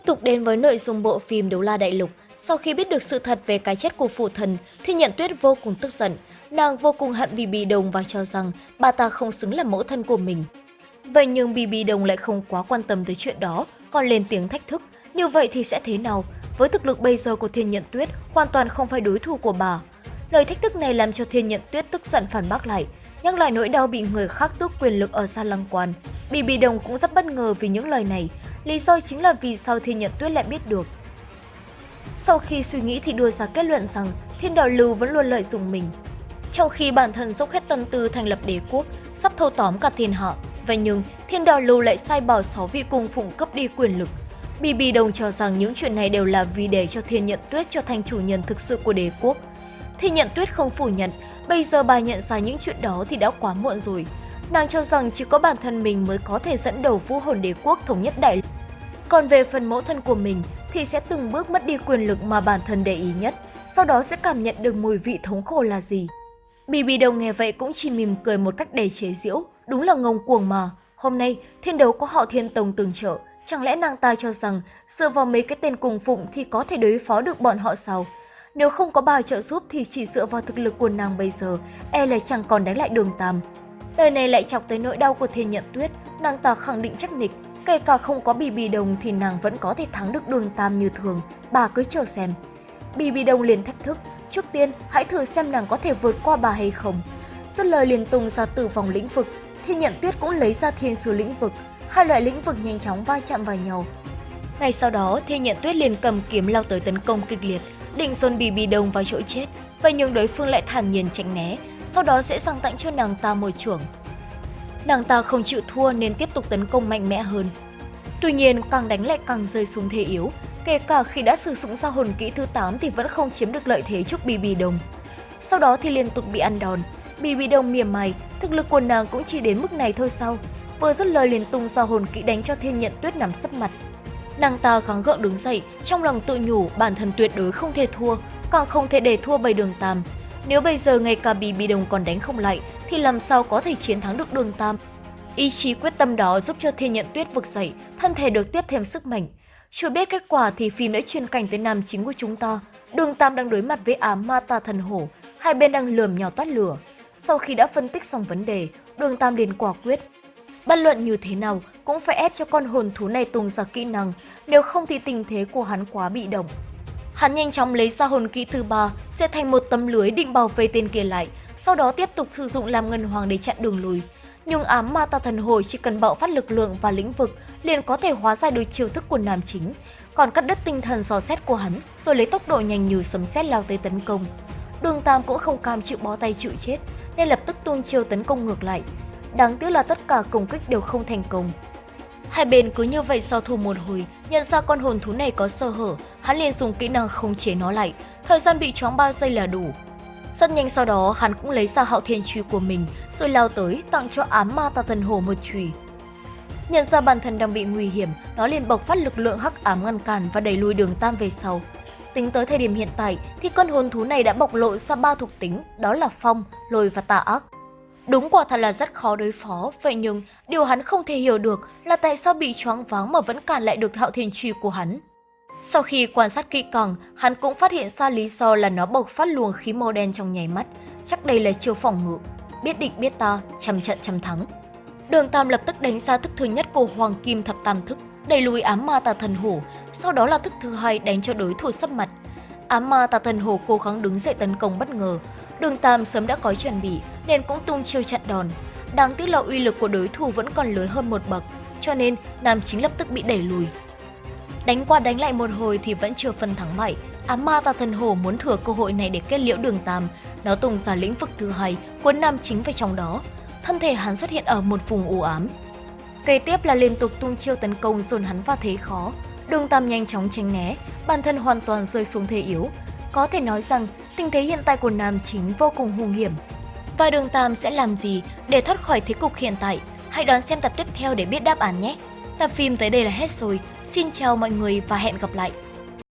Tiếp tục đến với nội dung bộ phim Đấu La Đại Lục, sau khi biết được sự thật về cái chết của phụ thần, thì nhận tuyết vô cùng tức giận. Nàng vô cùng hận vì Bì Đồng và cho rằng bà ta không xứng là mẫu thân của mình. Vậy nhưng Bì Bì Đồng lại không quá quan tâm tới chuyện đó, còn lên tiếng thách thức. Như vậy thì sẽ thế nào? Với thực lực bây giờ của Thiên Nhận Tuyết, hoàn toàn không phải đối thủ của bà. Lời thách thức này làm cho Thiên Nhận Tuyết tức giận phản bác lại, nhắc lại nỗi đau bị người khác tước quyền lực ở Sa Lăng Quan. Bì Bì Đồng cũng rất bất ngờ vì những lời này, lý do chính là vì sao Thiên Nhật Tuyết lại biết được. Sau khi suy nghĩ thì đưa ra kết luận rằng Thiên Đạo Lưu vẫn luôn lợi dụng mình. Trong khi bản thân dốc hết tâm tư thành lập đế quốc, sắp thâu tóm cả thiên hạ, vậy nhưng Thiên Đạo Lưu lại sai bảo sáu vị cung phụng cấp đi quyền lực. Bì Bì Đồng cho rằng những chuyện này đều là vì để cho Thiên Nhận Tuyết trở thành chủ nhân thực sự của đế quốc. Thiên Nhận Tuyết không phủ nhận, bây giờ bà nhận ra những chuyện đó thì đã quá muộn rồi. Nàng cho rằng chỉ có bản thân mình mới có thể dẫn đầu vũ hồn đế quốc thống nhất đại lục. còn về phần mẫu thân của mình thì sẽ từng bước mất đi quyền lực mà bản thân để ý nhất, sau đó sẽ cảm nhận được mùi vị thống khổ là gì. Bibi đồng nghe vậy cũng chỉ mỉm cười một cách đầy chế giễu, đúng là ngông cuồng mà. Hôm nay, thiên đấu có họ thiên tông từng trợ, chẳng lẽ nàng ta cho rằng dựa vào mấy cái tên cùng phụng thì có thể đối phó được bọn họ sao? Nếu không có bà trợ giúp thì chỉ dựa vào thực lực của nàng bây giờ, e là chẳng còn đánh lại đường tam lời này lại chọc tới nỗi đau của thiên nhận tuyết, nàng ta khẳng định chắc nịch, Kể cả không có bì bì đồng thì nàng vẫn có thể thắng được đường tam như thường, bà cứ chờ xem. Bì bì đồng liền thách thức, trước tiên hãy thử xem nàng có thể vượt qua bà hay không. Dứt lời liền tung ra từ vòng lĩnh vực, Thiên nhận tuyết cũng lấy ra thiên sứ lĩnh vực, hai loại lĩnh vực nhanh chóng va chạm vào nhau. Ngay sau đó, Thiên Nhận Tuyết liền cầm kiếm lao tới tấn công kịch liệt, định dồn Bì Bì Đồng vào chỗ chết. Vậy nhưng đối phương lại thản nhiên tránh né, sau đó sẽ sang tặng cho nàng ta môi trưởng. Nàng ta không chịu thua nên tiếp tục tấn công mạnh mẽ hơn. Tuy nhiên, càng đánh lại càng rơi xuống thế yếu. Kể cả khi đã sử dụng ra hồn kỹ thứ 8 thì vẫn không chiếm được lợi thế trước BB Đồng. Sau đó thì liên tục bị ăn đòn. BB Đồng mỉa mày, thực lực của nàng cũng chỉ đến mức này thôi sao. Vừa dứt lời liền tung ra hồn kỹ đánh cho thiên nhận tuyết nằm sấp mặt. Nàng ta gắng gượng đứng dậy, trong lòng tự nhủ bản thân tuyệt đối không thể thua, càng không thể để thua bầy đường tam. Nếu bây giờ ngay cả bị Đồng còn đánh không lại thì làm sao có thể chiến thắng được đường tam. Ý chí quyết tâm đó giúp cho Thiên Nhận Tuyết vực dậy, thân thể được tiếp thêm sức mạnh. Chưa biết kết quả thì phim đã chuyên cảnh tới nam chính của chúng ta. Đường Tam đang đối mặt với ám ma tà thần hổ, hai bên đang lườm nhau toát lửa. Sau khi đã phân tích xong vấn đề, Đường Tam liền quả quyết. Bất luận như thế nào cũng phải ép cho con hồn thú này tung ra kỹ năng, nếu không thì tình thế của hắn quá bị động. Hắn nhanh chóng lấy ra hồn kỹ thứ ba, sẽ thành một tấm lưới định bảo vệ tên kia lại, sau đó tiếp tục sử dụng làm ngân hoàng để chặn đường lùi nhưng ám ma tà thần hồi chỉ cần bạo phát lực lượng và lĩnh vực liền có thể hóa giải được chiêu thức của nam chính, còn cắt đứt tinh thần dò xét của hắn rồi lấy tốc độ nhanh như sấm sét lao tới tấn công. Đường Tam cũng không cam chịu bó tay chịu chết nên lập tức tuôn chiêu tấn công ngược lại. Đáng tiếc là tất cả công kích đều không thành công. Hai bên cứ như vậy so thủ một hồi, nhận ra con hồn thú này có sơ hở, hắn liền dùng kỹ năng không chế nó lại. Thời gian bị choáng 3 giây là đủ, rất nhanh sau đó, hắn cũng lấy ra hạo thiên truy của mình, rồi lao tới tặng cho ám ma tà thần hồ một chùy. Nhận ra bản thân đang bị nguy hiểm, nó liền bộc phát lực lượng hắc ám ngăn cản và đẩy lùi đường tam về sau. Tính tới thời điểm hiện tại thì con hồn thú này đã bộc lộ ra ba thuộc tính, đó là phong, lôi và tà ác. Đúng quả thật là rất khó đối phó, vậy nhưng điều hắn không thể hiểu được là tại sao bị choáng váng mà vẫn cản lại được hạo thiên truy của hắn. Sau khi quan sát kỹ càng, hắn cũng phát hiện ra lý do là nó bộc phát luồng khí màu đen trong nháy mắt. Chắc đây là chiêu phòng ngự. Biết địch biết ta, trăm trận trăm thắng. Đường Tam lập tức đánh ra thức thứ nhất của Hoàng Kim Thập Tam Thức, đẩy lùi ám ma tà thần hổ, sau đó là thức thứ hai đánh cho đối thủ sấp mặt. Ám ma tà thần hổ cố gắng đứng dậy tấn công bất ngờ. Đường Tam sớm đã có chuẩn bị nên cũng tung chiêu chặn đòn. Đáng tiếc là uy lực của đối thủ vẫn còn lớn hơn một bậc, cho nên nam chính lập tức bị đẩy lùi. Đánh qua đánh lại một hồi thì vẫn chưa phân thắng bại. Ám ma tà thần hổ muốn thừa cơ hội này để kết liễu đường tam. Nó tung ra lĩnh vực thứ hai, cuốn nam chính vào trong đó. Thân thể hắn xuất hiện ở một vùng u ám. Kế tiếp là liên tục tung chiêu tấn công dồn hắn vào thế khó. Đường tam nhanh chóng tránh né, bản thân hoàn toàn rơi xuống thế yếu. Có thể nói rằng tình thế hiện tại của nam chính vô cùng hung hiểm. Và đường tam sẽ làm gì để thoát khỏi thế cục hiện tại? Hãy đón xem tập tiếp theo để biết đáp án nhé! Tập phim tới đây là hết rồi. Xin chào mọi người và hẹn gặp lại!